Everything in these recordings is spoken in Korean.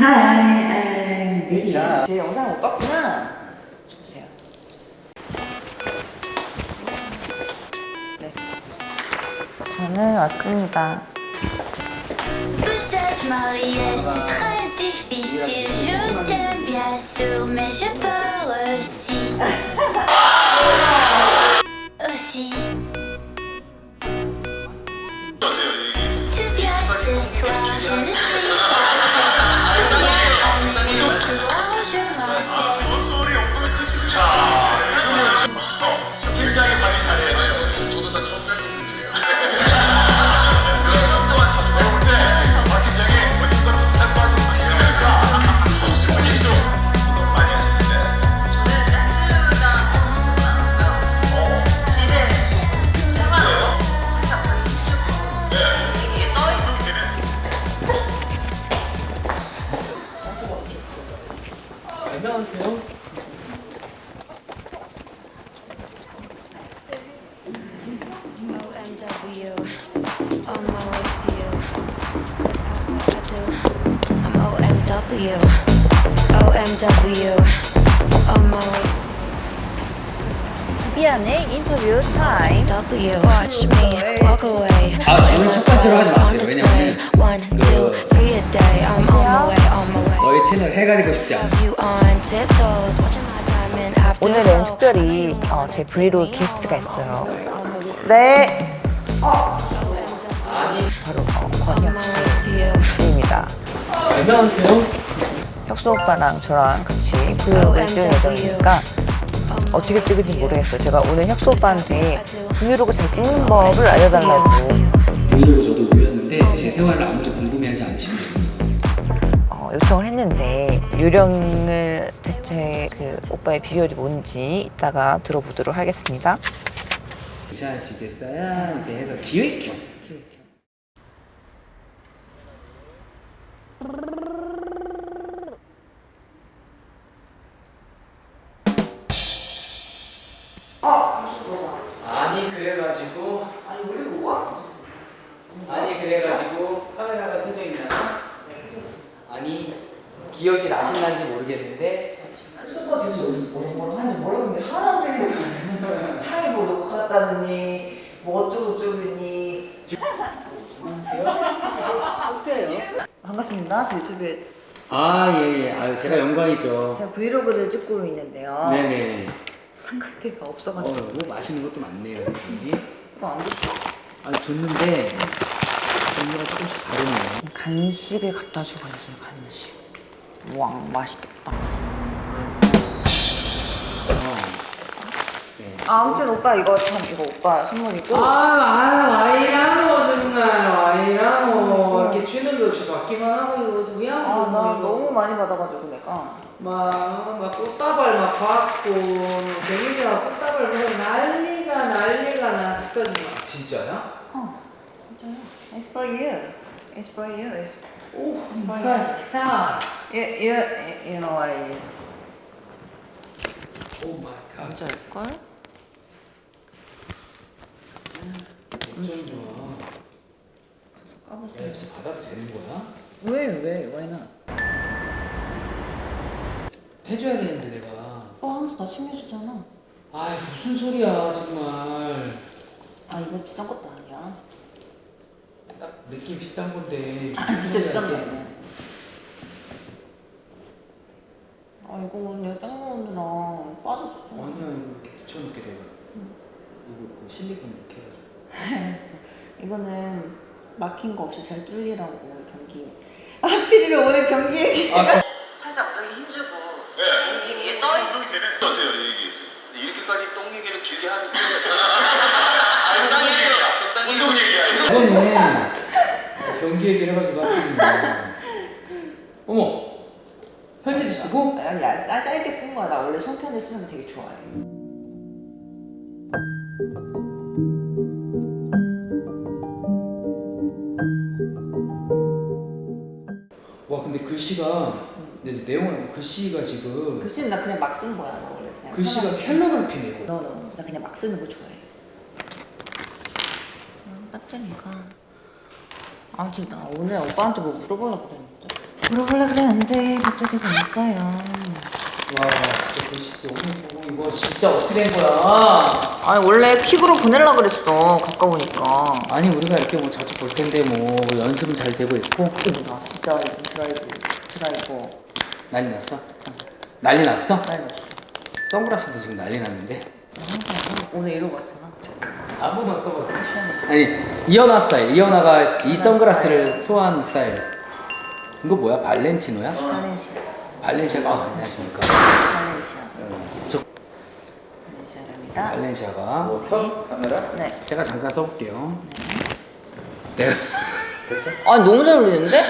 Hi, I'm Vicky. 자, 제 영상 못 봤구나. 보세요. 네. 저는 왔습니다. Way. 너의 채널 해가 되고 싶지 않아. 오늘은. 특별히 어, 제 브이로그 게스트가 있어요. 네. 바로 어, 권혁. 씨입니다. 안녕하세요. 혁수 오빠랑 저랑 같이 브이로그를 찍을 예정이니까 어떻게 찍을지 모르겠어요. 제가 오늘 혁수 오빠한테 브이로그 잘 찍는 법을 알려달라고 브이로그 저도 올렸는데 제 생활을 아무도 궁금해하지 않으시네요. 어, 요청을 했는데 요령을 대체 그 오빠의 비결이 뭔지 이따가 들어보도록 하겠습니다. 괜찮으시겠어요? 이렇게 해서 기획형. 아 예 예 아유 제가 영광이죠 제가 브이로그를 찍고 있는데요. 네네 삼각대가 어 없어가지고 너무 맛있는 것도 많네요 여기 이거 안 됐어. 아니 줬는데 종류가 조금씩 다르네요 간식을 갖다 주고 있어요. 간식. 와 맛있겠다. 어. 네. 아, 아무튼 오빠 이거 참 이거 오빠 선물이고. 아, 아, 와이라노 정말 와이라노 이렇게 주는 거 없이 받기만 하고? 아, 나 너무 많이 받아가지고 내가. 막, 막 꽃다발 막 받고 대민이랑 꽃다발 보고 난리가 난리가 났어 정말 진짜야? 어, 진짜요? It's for you. It's for you. It's 오 정말 야 you you you know what it is. Oh my God 진짜일걸? 어쩐 좋아 까보세요. 야, 여기서 받아도 되는 거야? 왜 왜? Why not? 해줘야 되는데 내가 오빠 항상 나 챙겨주잖아. 아 무슨 소리야 정말 아 이거 비싼 것도 아니야. 딱 느낌 비싼 건데 아 진짜 비싼 거게 아니야. 아 이거 오늘 딴거 오느라 빠졌어. 아니야 이거 붙여놓게 돼요 이거 그 실리콘 이렇게 해가지고 알았어. 이거는 막힌 거 없이 잘 뚫리라고 변기. 아 피디가 오늘 변기 얘기. 살짝 엉덩이 힘주고 변기 위에 떠 있어. 어때요 얘기? 이렇게까지 똥 얘기를 길게 하니까 적당히 운동 얘기야. 이거는 변기 얘기를 해가지고 하시는 어머 편지도 쓰고? 아니야 짧- 짧게 쓴 거야. 나 원래 손편을 쓰는 거 되게 좋아해. 글씨가 근데 내용을 글씨가 지금 글씨는 나 그냥 막쓴 거야. 나 원래 그냥. 글씨가 편하게. 이거 너는 나 그냥 막 쓰는 거 좋아해. 음, 빠뜨니까. 아무튼 나 오늘 오빠한테 뭐 물어보려고 그랬는데. 물어보려 그랬는데 victory가 있어요. 와 진짜 글씨 너무 예쁘고 이거 진짜 어떻게 된 거야? 아니 원래 퀵으로 보내려 그랬어 가까우니까. 아니 우리가 이렇게 뭐 자주 볼 텐데 뭐 연습은 잘 되고 있고 나 진짜 드라이브 드라이버 난리 났어? 난리 났어? 빨리 왔어. 선글라스도 지금 난리 났는데 오늘 이러고 왔잖아. 아무나 써봐 아니 이현아 스타일 이현아가 이 선글라스를 소화하는 스타일 이거 뭐야 발렌티노야? 발렌시아. 발렌시아가 아, 안녕하십니까 발렌시아. 어, 저 발렌시아랍니다. 발렌시아가 뭐 카메라? 네. 제가 잠깐 써볼게요 내가 아 너무 잘 어울리는데?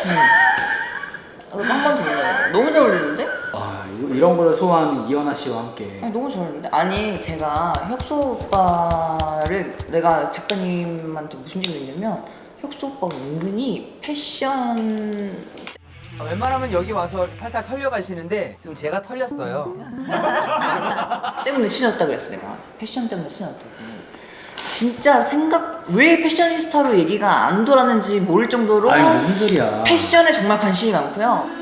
아, 더 눌러야 너무 잘 어울리는데? 아 이거- 이런 걸 소화하는 이현아 씨와 함께. 아니 너무 잘 어울리는데? 아니 제가 혁수 오빠를 내가 작가님한테 무슨 얘기를 했냐면 혁수 오빠가 은근히 패션. 웬만하면 여기 와서 탈탈 털려가시는데 지금 제가 털렸어요. 때문에 신었다 그랬어 내가. 패션 때문에 신었다고. 진짜 생각 왜 패셔니스타로 얘기가 안 돌았는지 모를 정도로 아니 무슨 소리야. 패션에 정말 관심이 많고요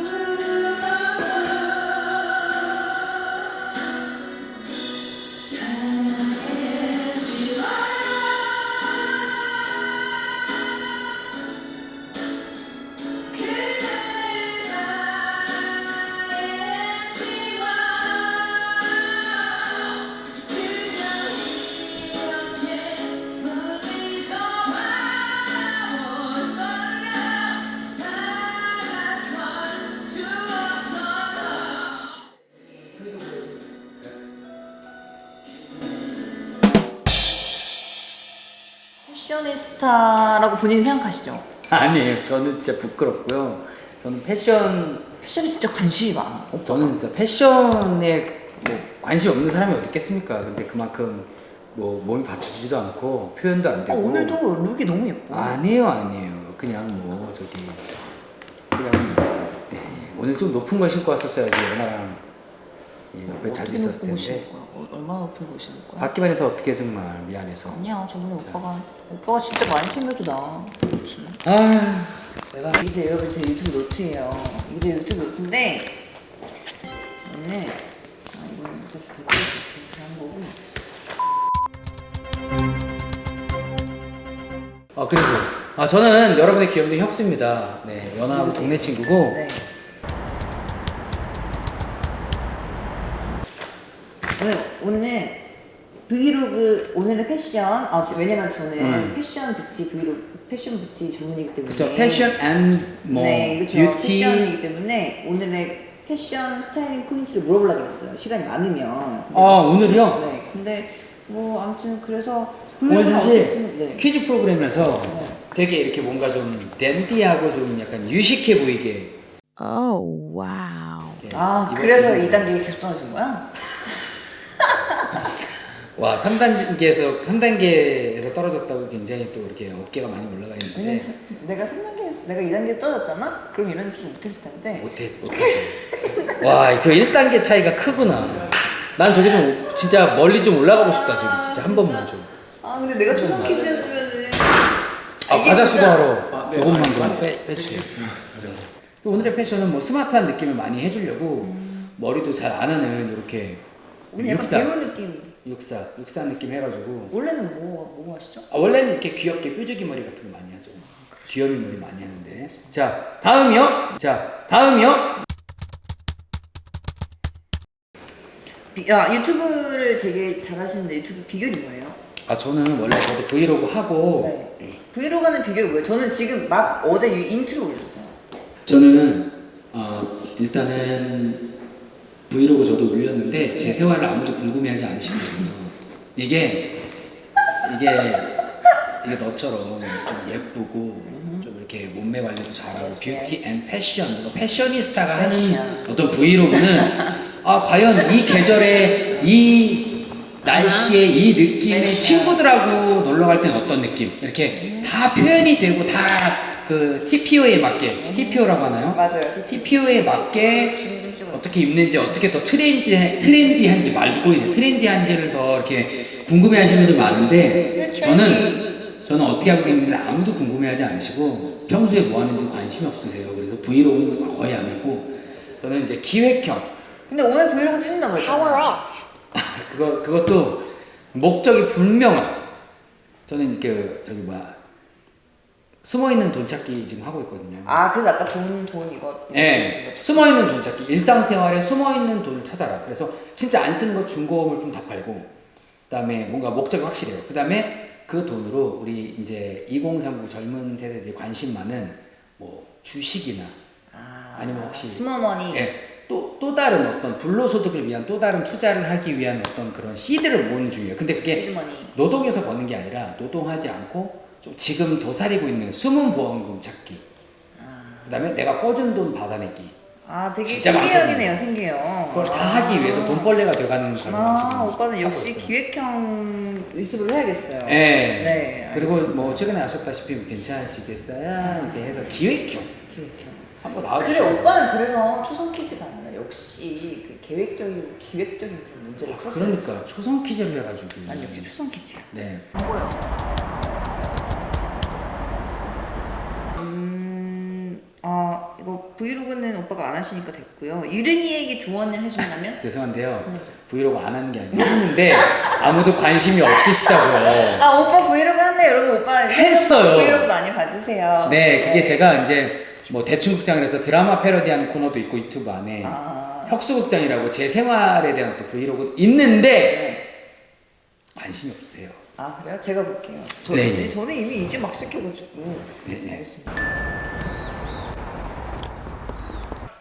스타라고 본인이 생각하시죠? 아니에요. 저는 진짜 부끄럽고요. 저는 패션 패션에 진짜 관심이 많아. 저는 진짜 패션에 뭐 관심 없는 사람이 어디 있겠습니까? 근데 그만큼 뭐 몸이 받쳐주지도 않고 표현도 안 어, 되고. 오늘도 룩이 너무 예뻐. 아니에요 아니에요. 그냥 뭐 저기 그냥 뭐, 예, 오늘 좀 높은 거 신고 왔었어야지 연아랑 예, 옆에 자주 어떻게 있었을 텐데? 어, 얼마나 높은 거 신을 거야? 받기만 해서 어떻게 정말 미안해서? 아니야 저번에 오빠가 오빠가 진짜 많이 챙겨주다 아 내가 이제 여러분 제 유튜브 노트예요. 이게 유튜브 노트인데 오늘 아 이건 그래서 대체 이렇게 한 거고. 아 그래서. 아 저는 여러분의 귀염둥이 혁수입니다. 네 연하하고 동네. 친구고. 네 오늘 오늘 브이로그 오늘의 패션 아 저- 왜냐면 저는 음. 패션 뷰티 브이로그 패션 뷰티 전문이기 때문에 그쵸 패션 and 뭐 네, 그렇죠. 뷰티 패션이기 때문에 오늘의 패션 스타일링 포인트를 물어보려고 했어요. 시간이 많으면. 아 오늘요? 네. 근데 뭐 아무튼 그래서 오늘 브이로그는 사실 어쨌든, 네. 퀴즈 프로그램에서 네. 되게 이렇게 뭔가 좀 댄디하고 좀 약간 유식해 보이게 네, 아, 그래서. 2단계 계속 떨어진 거야? 와 3단계에서 3단계에서 떨어졌다고 굉장히 또 이렇게 어깨가 많이 올라가 있는데 왜냐면 내가 3단계에서 내가 2단계 떨어졌잖아? 그럼 이런 식으로 못했을 텐데. 못해 못해 와그 1단계 차이가 크구나 난 저기 좀 진짜 멀리 좀 올라가고 싶다 저기 진짜 한 번만 좀 아, 근데 내가 초성 퀴즈였으면은. 아, 과자 수거하러 조금만 좀 빼, 빼주세요. 오늘의 패션은 뭐 스마트한 느낌을 많이 해주려고 머리도 잘 안 하는 이렇게 오늘 약간 배우 느낌. 육사, 육사 느낌 해가지고 원래는 뭐, 뭐 하시죠? 아, 원래는 이렇게 귀엽게 뾰족이 머리 같은 거 많이 하죠. 귀여미 머리 많이 하는데. 자, 다음이요. 자, 다음이요. 비, 아, 유튜브를 되게 잘 하시는데 유튜브 비결이 뭐예요? 아, 저는 원래 저도 브이로그 하고 네. 브이로그 하는 비결이 뭐예요? 저는 지금 막 어제 유- 인트로 올렸어요. 저는 어, 일단은 브이로그 저도 올렸는데 제 생활을 아무도 궁금해하지 않으시거든요. 이게 이게 이게 너처럼 좀 예쁘고 좀 이렇게 몸매 관리도 잘하고 뷰티 and 패션 뭔가 패셔니스타가 하는. 어떤 브이로그는 아 과연 이 계절에 이 날씨에 이 패션. 친구들하고 놀러 갈 때는 어떤 느낌 이렇게 다 표현이 되고 다그 TPO에 맞게 TPO라고 하나요? 맞아요. TPO에 맞게 어떻게 입는지 어떻게 더 트렌디 트렌디한지 말고 있네 트렌디한지를 더 이렇게 궁금해 하시는 분들 많은데 저는 저는 어떻게 하고 있는지 아무도 궁금해하지 않으시고 평소에 뭐 하는지 관심이 없으세요. 그래서 브이로그는 거의 안 하고 저는 이제 기획형 근데 오늘 브이로그 찍는다고 했잖아요. 그거 그것도 목적이 분명한 저는 그 저기 뭐야 숨어 있는 돈 찾기 지금 하고 있거든요. 아 그래서 아까 돈, 돈 이거 예, 숨어 있는 돈 찾기 일상생활에 숨어 있는 돈을 찾아라. 그래서 진짜 안 쓰는 거 중고 물품 다 팔고 그 다음에 뭔가 목적이 확실해요. 그 다음에 그 돈으로 우리 이제 2030 젊은 세대들이 관심 많은 뭐 주식이나 아, 아니면 혹시 스모머니 예, 또, 또 다른 어떤 불로소득을 위한 또 다른 투자를 하기 위한 어떤 그런 씨드를 모으는 중이에요. 근데 그게 시드머니 노동에서 버는 게 아니라 노동하지 않고 좀 지금 도사리고 있는 숨은 보험금 찾기. 그다음에 내가 꿔준 돈 받아내기. 아 되게 신기하기네요 생겨요 그걸 다 하기 위해서 돈벌레가 돼가는 아 오빠는 역시 있어요. 기획형 유튜브를 해야겠어요 예. 네, 그리고 알겠습니다. 뭐 최근에 아셨다시피 뭐 괜찮으시겠어요? 이렇게 해서 기획형 기획형 한번 그래 나와주세요. 오빠는 그래서 초성 퀴즈가 아니라 역시 그 계획적이고 기획적인 그런 문제를 풀었어요 그러니까 초성 퀴즈를 해가지고. 난 역시 초성 퀴즈야 네. 안보여 음... 아 이거 브이로그는 오빠가 안 하시니까 됐고요 유린이에게 조언을 해준다면? 죄송한데요. 네. 브이로그 안 하는 게 아니라 했는데 아무도 관심이 없으시다고요. 아 오빠 브이로그 한대 여러분 오빠 했어요. 브이로그 많이 봐주세요 네, 그게 제가 이제 뭐 대충극장에서 드라마 패러디하는 코너도 있고 유튜브 안에 아. 혁수극장이라고 제 생활에 대한 또 브이로그 있는데 네. 관심이 없으세요. 아 그래요? 제가 볼게요. 저, 네, 네. 저는 이미 이제 막 시켜가지고. 네, 네. 알겠습니다.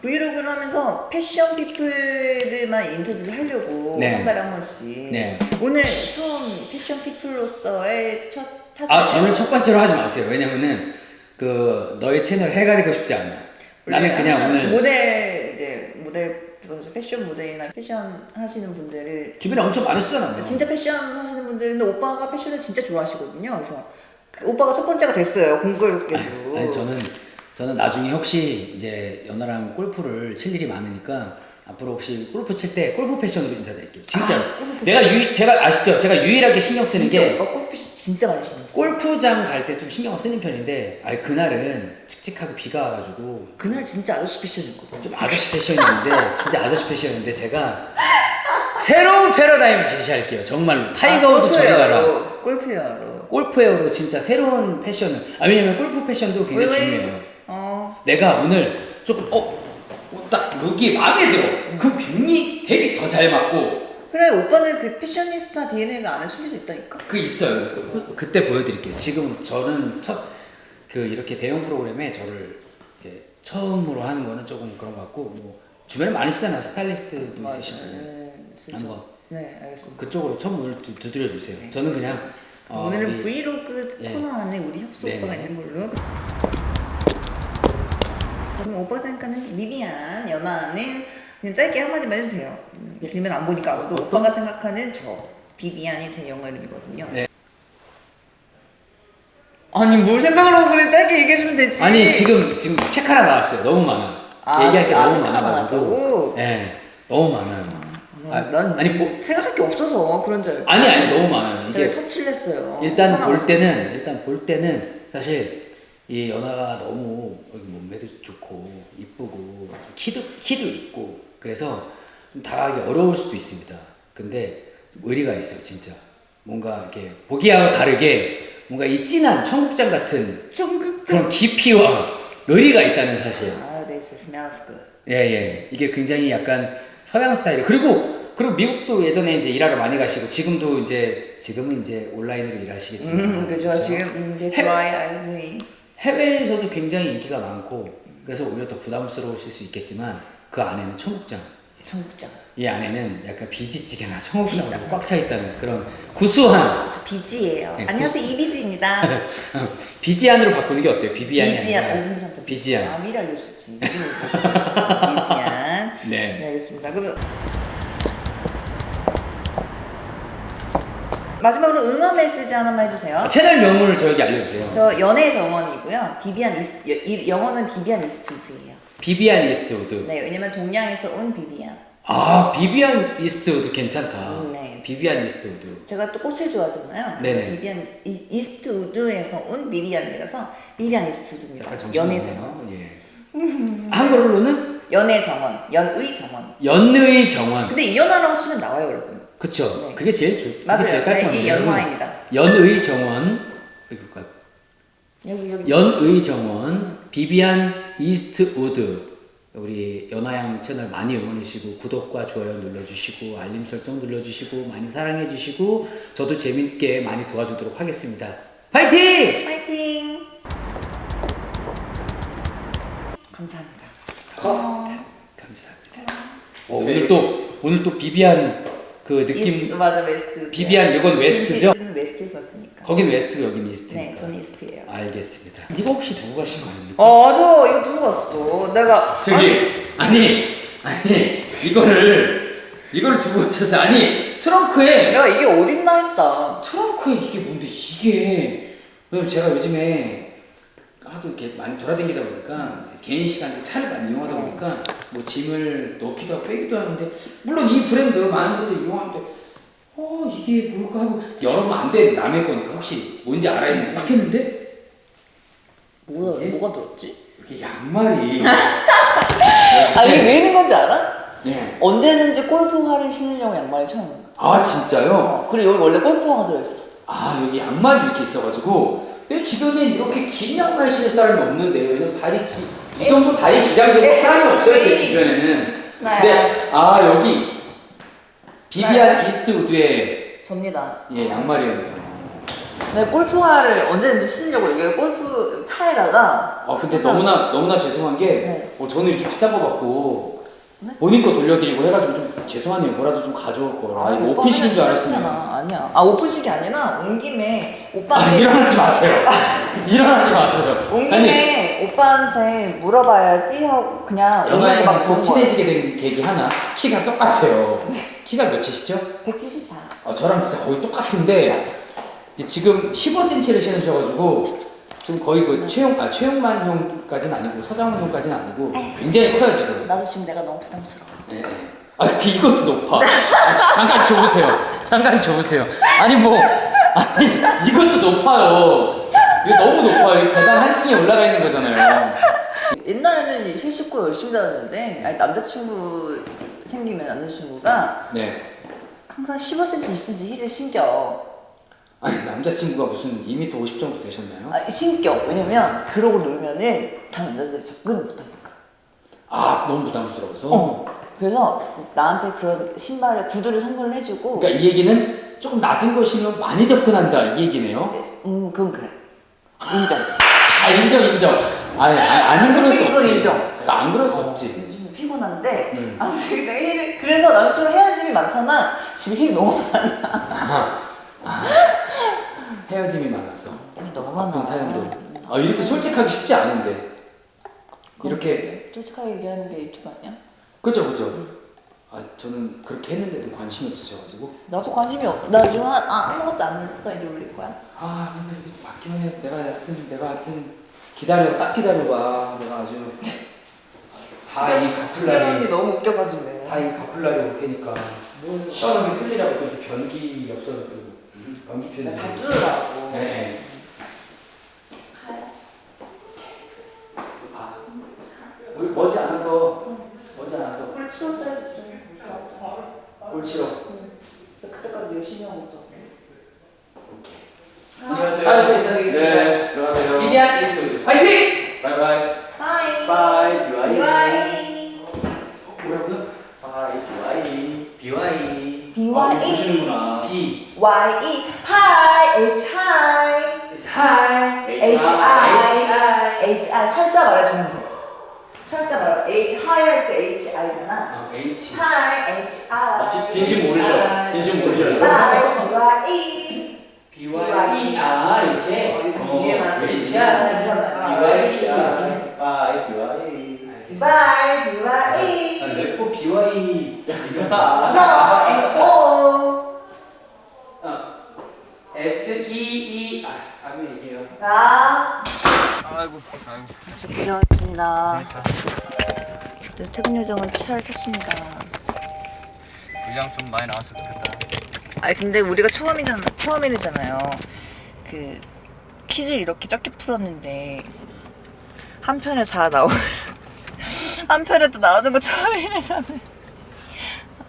브이로그를 하면서 패션 피플들만 인터뷰를 하려고 네. 한 달에 한 번씩. 네. 오늘 처음 패션 피플로서의 첫 타사. 아, 저는 첫 번째로 하지 마세요. 왜냐면은 그 너의 채널 해가 되고 싶지 않아. 나는 그냥 오늘 모델 이제 모델? 패션 모델이나 패션 하시는 분들을 주변에 엄청 많으시잖아요. 진짜 패션 하시는 분들인데 오빠가 패션을 진짜 좋아하시거든요. 그래서 그 오빠가 첫 번째가 됐어요. 공교롭게도. 아니 저는 저는 나중에 혹시 이제 연아랑 골프를 칠 일이 많으니까 앞으로 혹시 골프 칠 때 골프 패션으로 인사드릴게요. 진짜 아, 패션. 내가 유 제가 아시죠? 제가 유일하게 신경 쓰는 진짜 게 골프 패션 진짜 많이 신경 써. 골프장 갈 때 좀 신경을 쓰는 편인데 아니 그날은 칙칙하게 비가 와가지고 그날 진짜 아저씨 패션이었거든. 좀 아저씨 패션이었는데 진짜 아저씨 패션이었는데 제가 새로운 패러다임을 제시할게요. 정말로 타이거 우즈 저리 가라. 아, 골프웨어로. 골프웨어로 진짜 새로운 패션을 아 왜냐면 골프 패션도 굉장히 왜, 왜? 중요해요. 어. 내가 오늘 조금 어, 어, 딱 룩이 마음에 들어. 그럼 백미 되게 더 잘 맞고 그래 오빠는 그 패셔니스타 DNA가 안에 숨겨져 있다니까. 그 있어요. 그- 그때 보여드릴게요. 지금 저는 첫 그 이렇게 대형 프로그램에 저를 처음으로 하는 거는 조금 그런 것 같고 뭐 주변에 많으시잖아요. 스타일리스트도 있으시고 네. 한번 네, 알겠습니다. 그쪽으로 처음 오늘 두, 두드려 주세요. 저는 그냥 어, 오늘은 브이로그 예. 코너 안에 우리 혁수 네, 오빠가 네. 있는 걸로. 그럼 오빠 생각하는 미비안 연아는 그냥 짧게 한마디만 해주세요. 음, 길면 안 보니까 아무도 오빠가 생각하는 저 비비안이 제 영어 이름이거든요. 네. 아니 뭘 생각을 하고 그래 짧게 얘기해 주면 되지. 아니 지금 지금 책 하나 나왔어요. 너무 많아. 아, 얘기할 게 아, 너무 많아가지고. 나왔다고? 네, 너무 많아요. 아, 난 아니 뭐 생각할 게 없어서 그런 줄 알고. 아니 아니 너무 많아요. 이게 터치를 했어요. 일단 볼 때는 일단 볼 때는 사실 이 연하가 너무 몸매도 좋고 이쁘고 키도 키도 있고 그래서 좀 다가가기 어려울 수도 있습니다. 근데 의리가 있어요, 진짜. 뭔가 이렇게 보기와는 다르게 뭔가 이 진한 청국장 같은 좀 그런 깊이와 의리가 있다는 사실. 아, this smells good. 예, 예. 이게 굉장히 약간 서양 스타일. 그리고, 그리고 미국도 예전에 이제 일하러 많이 가시고, 지금도 이제, 지금은 이제 온라인으로 일하시겠지만. 음, 그죠. 지금 음, that's 해- why I agree. 해외에서도 굉장히 인기가 많고, 그래서 오히려 더 부담스러우실 수 있겠지만, 그 안에는 청국장. 청국장. 이 안에는 약간 비지찌개나 청국장으로 꽉 차 있다는 그런 구수한, 저 비지예요. 네, 안녕하세요 이비지입니다. 비지안으로 바꾸는 게 어때요? 비비안이 비지안. 오, 아니라 괜찮다. 비지안. 아, 미리 알려주지. 비지안. 네. 네, 알겠습니다. 그러 마지막으로 응원 메시지 하나만 해주세요. 아, 채널 명을 저에게 알려주세요. 저 연애 정원이고요. 비비안 이스 여- 이 영어는 비비안 이스트우드예요. 비비안 이스트우드. 네, 왜냐면 동양에서 온 비비안. 아 비비안 이스트우드 괜찮다. 음, 네. 비비안 이스트우드. 제가 또 꽃을 좋아하잖아요. 네네. 비비안 이- 이스트우드에서 온 비비안이라서 비비안 이스트우드입니다. 연애. 정원. 예. 한글로는 연애 정원. 연의 정원. 연의 정원. 근데 이연화라고 치면 나와요, 여러분. 그쵸. 네. 그게 제일 좋. 맞아요. 그게 제일. 네, 이 연화입니다. 연의 정원. 여기 여기. 연의 정원 비비안 이스트 우드 우리 연화양 채널 많이 응원해주시고 구독과 좋아요 눌러주시고 알림 설정 눌러주시고 많이 사랑해주시고 저도 재밌게 많이 도와주도록 하겠습니다. 파이팅! 파이팅. 감사합니다. 감사합니다. 어, 오늘 또 오늘 또 비비안 그 느낌 East, 맞아 West. 비비안 이건 West죠? 는 West에서 왔으니까. 거긴 West고 여긴 East니까. 네, 저는 East예요. 알겠습니다. 이거 혹시 두고 가신 거 아닙니까? 어, 맞아. 이거 누구 갔어? 내가 저기 아니 아니 이거를 이거를 두고 가셨어요. 아니 트렁크에 내가 이게 어딨나 했다. 트렁크에 이게 뭔데 이게 왜냐면 제가 요즘에 하도 이렇게 많이 돌아다니다 보니까 개인 시간에 차를 많이 이용하다 보니까 뭐 짐을 넣기도 하고 빼기도 하는데 물론 이 브랜드 많은 분들이 이용하는데 어 이게 뭘까 하고 열어보면 안돼 남의 거니까 혹시 뭔지 알아있는 딱 했는데 뭐가 뭐가 들었지? 이게 양말이 아 이게 왜 있는 건지 알아? 예. 언제든지 골프화를 신으려고 양말이 처음. 아 진짜요? 어, 그리고 여기 원래 골프화가 들어있었어. 아 여기 양말이 이렇게 있어가지고 내 주변에 이렇게 긴 양말 신을 사람이 없는데 왜냐면 다리 기, 이 정도 다리 기장되는 사람이 없어요 제 주변에는 나야. 근데 아 여기 비비안 나야. 이스트우드의 접니다. 예 양말이었네요 내 골프화를 언제든지 신으려고 여기 골프 차에다가 아 근데 너무나 너무나 죄송한 게 네. 어, 저는 이렇게 비싼 거 받고 네? 본인 거 돌려드리고 해가지고 좀 죄송하네요 뭐라도 좀 가져올 걸 아, 이거 오빠 오피식인 줄 알았으면. 아니야. 아 오프식이 아니라 온 김에 아 오빠한테 일어나지 마세요 일어나지 마세요 온 아니 김에 오빠한테 물어봐야지 하고 그냥 또 거. 친해지게 된 계기 하나 키가 똑같아요 키가 몇이시죠? 174. 어, 저랑 진짜 거의 똑같은데 이 지금 15cm를 신으셔가지고 지금 거의 그 최용 아 최용만 형까지는 아니고 서장훈 형까지는 아니고 굉장히 커요 지금. 나도 지금 내가 너무 부담스러워. 예, 예. 아 그, 이것도 높아. 아, 자- 잠깐 줘보세요. 잠깐 줘보세요. 아니 뭐 아니 이것도 높아요. 이거 너무 높아요. 이 계단 한 층에 올라가 있는 거잖아요. 옛날에는 일 씻고 열심히 다녔는데 아니, 남자친구 생기면 남자친구가 네. 항상 15cm, 20cm 힐을 신겨. 아니 남자친구가 무슨 2m 50 정도 되셨나요? 아, 신겨. 왜냐면 그러고 놀면은 다 남자들이 접근을 못하니까. 아 너무 부담스러워서. 어. 그래서 나한테 그런 신발에 구두를 선물을 해주고. 그러니까 이 얘기는 조금 낮은 거 신으면 많이 접근한다 이 얘기네요. 음, 그건 그래. 인정. 아 인정 인정. 아니 아, 안 그럴 수 없지. 인정. 그러니까 안 그럴 수 없지. 요즘 피곤한데 음. 아무튼 내가 힐을 그래서 남자친구 헤어짐이 많잖아. 집에 힐이 너무 많아. 아, 아, 헤어짐이 많아서. 힐이 너무 어떤 많아. 사연들. 아 이렇게 솔직하기 쉽지 않은데. 이렇게 솔직하게 얘기하는 게 유튜브 아니야? 그죠 그죠. 아 저는 그렇게 했는데도 관심이 없으셔가지고. 나도 관심이 없. 나 지금 한, 아, 아무것도 안 눌렀다 이제 올릴 거야. 아 이렇게 맞기만 해. 내가 하여튼 내가 하여튼 기다려 딱 기다려봐. 내가 아주 다이 가플라리 너무 웃겨가지고. 다이 가플라리 올 테니까 시원하게 이렇게 변기 없어서 또 변기 편지. 다 뚫으라고. 네. 아, 우리 머지 않아서 머지 않아서 꿀 치울 때 꼴치러. 그때까지 열심히 하고 또. 안녕하세요. 아유, 네, 인사드리겠습니다. 네, 들어가세요. 비비안 이스토리 파이팅! 바이바이. 바이. 비와이. 바이. 뭐라고요? 바이. 비와이. BY BYE. 아, 모르시는구나. B Y E Hi H I H I H I H I 철자 말해주는 거. 철자 말해. A Hi 할 때 H I잖아. 어, H Hi H I. 아, 진- 진심 모르셔. 진심 모르셔. Y Y E. BY 아 이렇게 어, 이거 어, 위에만 H I BY 이렇게 바이. 비와이. Bye B Y E. 아, 래퍼 BY No and O. 어, S E E 아 다음에 가. 아이고. 아이고. 고생하셨습니다. 네, 퇴근 요정은 잘 탔습니다. 분량 좀 많이 나왔으면 좋겠다. 아니 근데 우리가 처음이잖아 처음이잖아요. 그 퀴즈를 이렇게 짧게 풀었는데 한 편에 다 나오 한 편에 또 나오는 거 처음이라잖아요.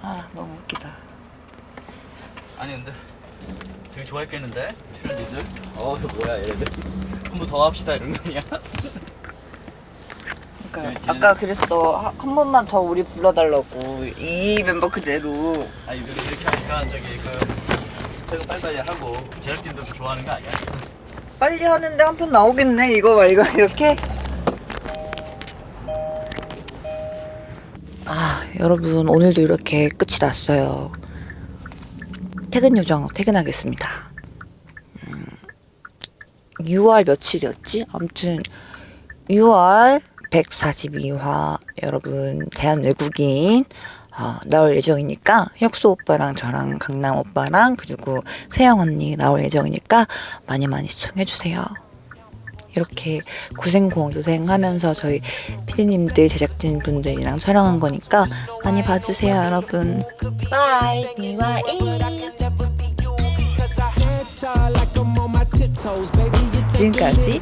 아 너무 웃기다. 아니 근데 되게 좋아했겠는데 출연진들? 어 이거 뭐야 얘네들? 한번더 합시다 이런 거 아니야? 그러니까 저희 아까 그랬어 한, 한 번만 더 우리 불러달라고. 이 멤버 그대로. 아니 이렇게, 이렇게 하니까 저기 그 퇴근 빨리빨리 하고 제작진도 좋아하는 거 아니야? 빨리 하는데 한 편 나오겠네. 이거 봐 이거 이렇게. 아 여러분 오늘도 이렇게 끝이 났어요. 퇴근 요정 퇴근하겠습니다. 음, 6월 며칠이었지? 아무튼 6월 142화 여러분 대한 외국인 어, 나올 예정이니까 혁수 오빠랑 저랑 강남 오빠랑 그리고 세영 언니 나올 예정이니까 많이 많이 시청해주세요. 이렇게 고생고생하면서 저희 피디님들 제작진 분들이랑 촬영한 거니까 많이 봐주세요 여러분. bye BY 지금까지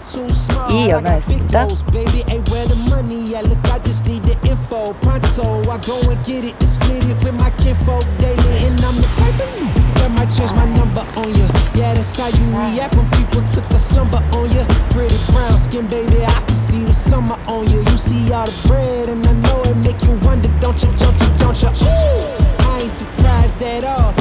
이연아였습니다. Baby, ain't where the money at? Look, I just need the info. Pronto, I go and get it and split it with my kinfolk daily. And I'm the type of you that might change my number on you. Yeah, that's how you react when people took a slumber on you. Pretty brown skin, baby, I can see the summer on you. You see all the bread, and I know it make you wonder, don't you, don't you, don't you? Ooh, I ain't surprised at all.